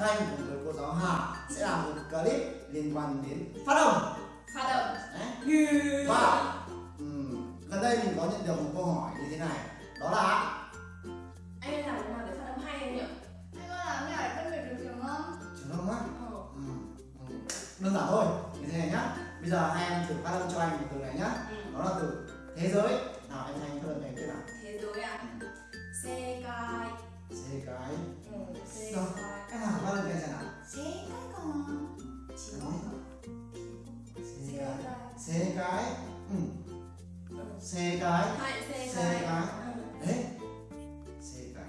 Thanh cùng với cô giáo Hà sẽ làm một clip liên quan đến phát âm. Phát âm. Và um, gần đây mình có nhận được một câu hỏi như thế này. Đó là anh nên làm thế nào để phát âm hay anh nhỉ? Anh có làm thế nào để phân biệt được trường không? trường không á? Ừ. ừ. đơn giản thôi như thế này nhá. Bây giờ hai em thử phát âm cho anh một từ này nhá. Ừ. đó là từ thế giới. Nào anh anh phát âm cho anh thế nào. Thế giới à? Xe gai thế cái ừ. xe Rồi. gai em nào phát âm cho anh xem nào Thế cái còn chỉ Đấy. xe xe gai cái xe cái ừ. ừ. xe cái hai xe Xe gai gai. Ừ. đấy xe cái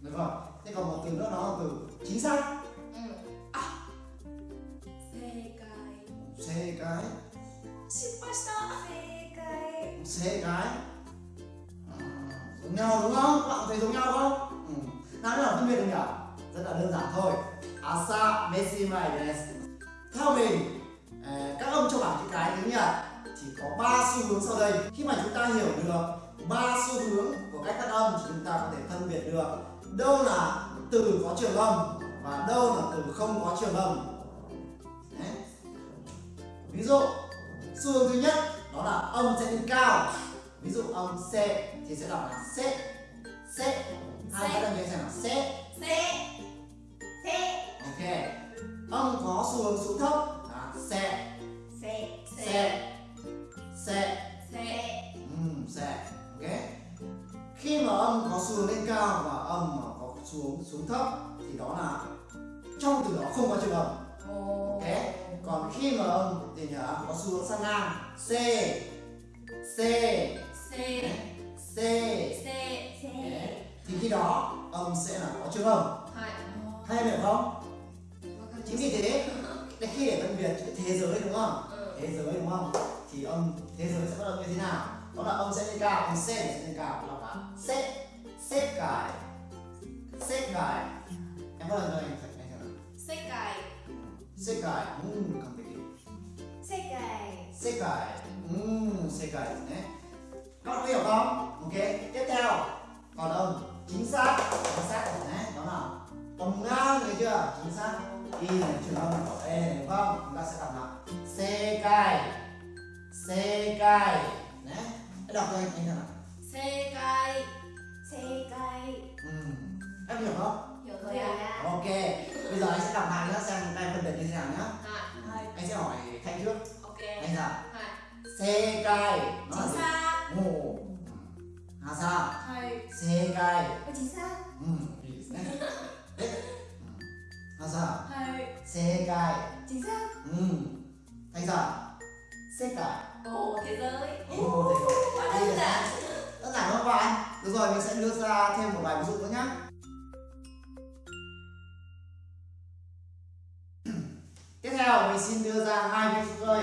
được không thế còn một từ nữa đó là từ chính xác ừ. à xe gai xe cái shipashita Thế cái xe cái à, giống nhau đúng không các bạn thấy giống nhau không ừ. nào phân biệt được nhỉ rất là đơn giản thôi. Asa meshimai desu theo mình à, các âm trong bảng chữ cái tiếng nhật chỉ có ba xu hướng sau đây. Khi mà chúng ta hiểu được ba xu hướng của cách phát âm thì chúng ta có thể phân biệt được đâu là từ có trường âm và đâu là từ không có trường âm. Đấy. ví dụ, xu hướng thứ nhất đó là âm sẽ lên cao. Ví dụ âm c thì sẽ đọc là c c hai phát âm anh xem nào. C xe Thế ok. Âm có xu hướng xuống thấp. Là c Thế c xe c xe Ừm, sẽ ok. Khi mà âm có xu hướng lên cao và âm mà có xu hướng xuống thấp thì đó là trong từ đó không có trường Ồ. ok. Còn khi mà âm thì nhớ có xu hướng sang ngang. C c xe c. Thì khi đó âm sẽ là có trường âm hay em hiểu không chính vì thế để khi để phân biệt chữ thế giới đúng không? Ừ. thế giới đúng không? Thì âm thế giới sẽ bắt đầu như thế nào? Đó là âm sẽ lên cao âm c sẽ lên cao là xếp xếp cải xếp cải em bắt đầu cho anh anh xem nào xe cài xếp 음 cảm thấy Thế cái xếp cải 음 xếp cải đấy? Các bạn có hiểu không ok tiếp theo. Còn âm chính xác. Chính xác đấy đó là âm ngang thấy chưa? Chính xác. Y này trường âm của e này đúng không? Chúng ta sẽ đọc là xê cai. Xê cai. Đấy đọc cho anh xem nào? Xe cài Thế cái Ừm, em hiểu không あさ、はい、正解おじさんうんいいですねえ、うん、あさ、はい、正解おじさんうん滝さん世界 ồ ừ, ừ. thế giới. Ồ thế giới. Quá đơn giản. đơn giản không bạn. Được rồi mình sẽ đưa ra thêm một bài ví dụ nữa nhé tiếp theo mình xin đưa ra hai ví dụ thôi.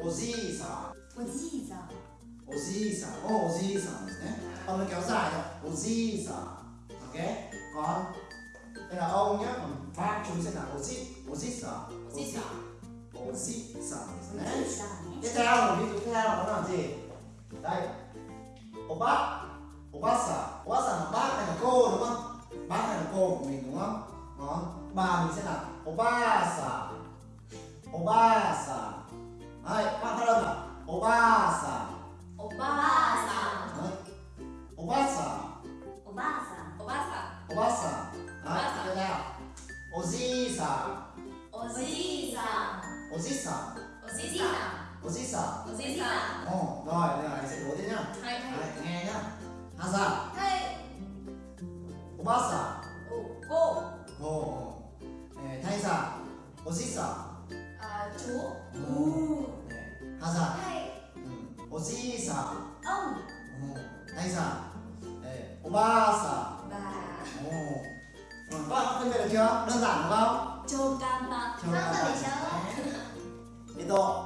ồ oji sa Có gì sao oji sa ồ oji sa nhé âm nó kéo dài rồi oji sa ok còn đây là ông nhé còn bác chúng sẽ là oji oji sa おじいさん oji sa Có đấy gì sao nhé tiếp theo một ví dụ tiếp theo đó là gì đây ô bác ô bác xã ô bác xã là bác hay là cô đúng không bác hay là cô của mình đúng không còn bà mình sẽ là ô ba xã ô ba はい、まあ、原田、おばあさん。おばあさん。はい。おばあさん。おばあさん。おばあさん。おばあさん。はい、こさん。おじいさん。おじいさん。おじさん。おじさん。おじさん。おじさん。お、だよね、あれ、おでん。はい、はい、はい、はい。はい。はい。おばあさん。さ ông うん何さん、えー、おばあさ bà んおーうん、các bạn phân biệt được chưa? Đơn giản đúng không? chôm cam ba, Không Cam phải chơi Nhiệt độ.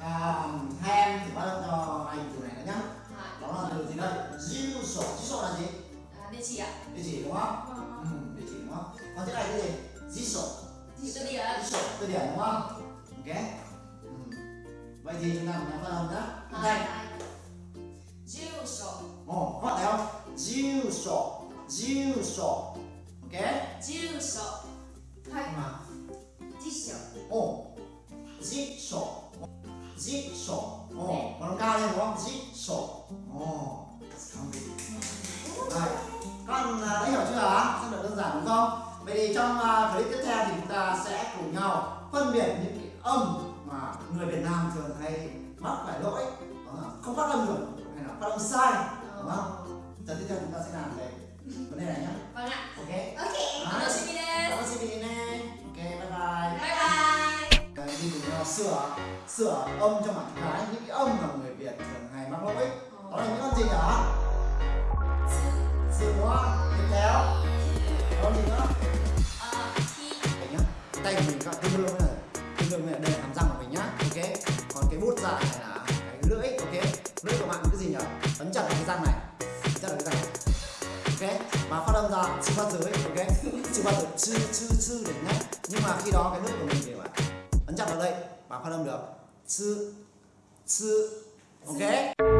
À, Hai em thử bắt đầu cho anh từ này nữa nhá Đó là từ gì đây? Diêu sổ, diêu sổ là gì? à, địa chỉ ạ. Địa chỉ đúng không? Vâng. Ừ, địa chỉ đúng không? Còn thế này cái gì? Diêu sổ. Địa chỉ địa Diêu sổ, từ điển đúng không? Ok. Ừ. Vậy thì chúng ta cùng nhau phân hồng nhá. Đây, sổ ok Jiu sổ. nhưng mà 继续。ồ jiu sổ jiu sổ ồ còn nó cao lên đúng không jiu sổ ồ không bị Rồi, con đã hiểu chưa? Rất là đơn giản đúng không? Vậy thì trong à, clip tiếp theo thì chúng ta sẽ cùng nhau phân biệt những cái âm mà người Việt Nam thường hay mắc phải lỗi. Là không phát âm được hay là phát âm sai. Đúng không? Giờ tiếp theo chúng ta sẽ làm về vấn đề âm cho bạn gái những cái âm mà người Việt thường hay mắc lỗi. Đó là những âm gì nhỉ? Sự đúng không? Tiếp theo. Âm gì nữa? Ờ. Đấy nhá. Tay mình các đương với là tương đương với là đây là hàm răng của mình nhá. Ok. Còn cái bút dài này là cái lưỡi. Ok. Lưỡi của bạn cái gì nhỉ ấn chặt vào cái răng này. Chặt vào cái răng này. Ok. Và phát âm ra chữ phát dưới ok. Chữ phát dưới chữ chữ chữ để nhá nhưng mà khi đó cái lưỡi của mình thì bạn ấn chặt vào đây và phát âm được chữ chữ ok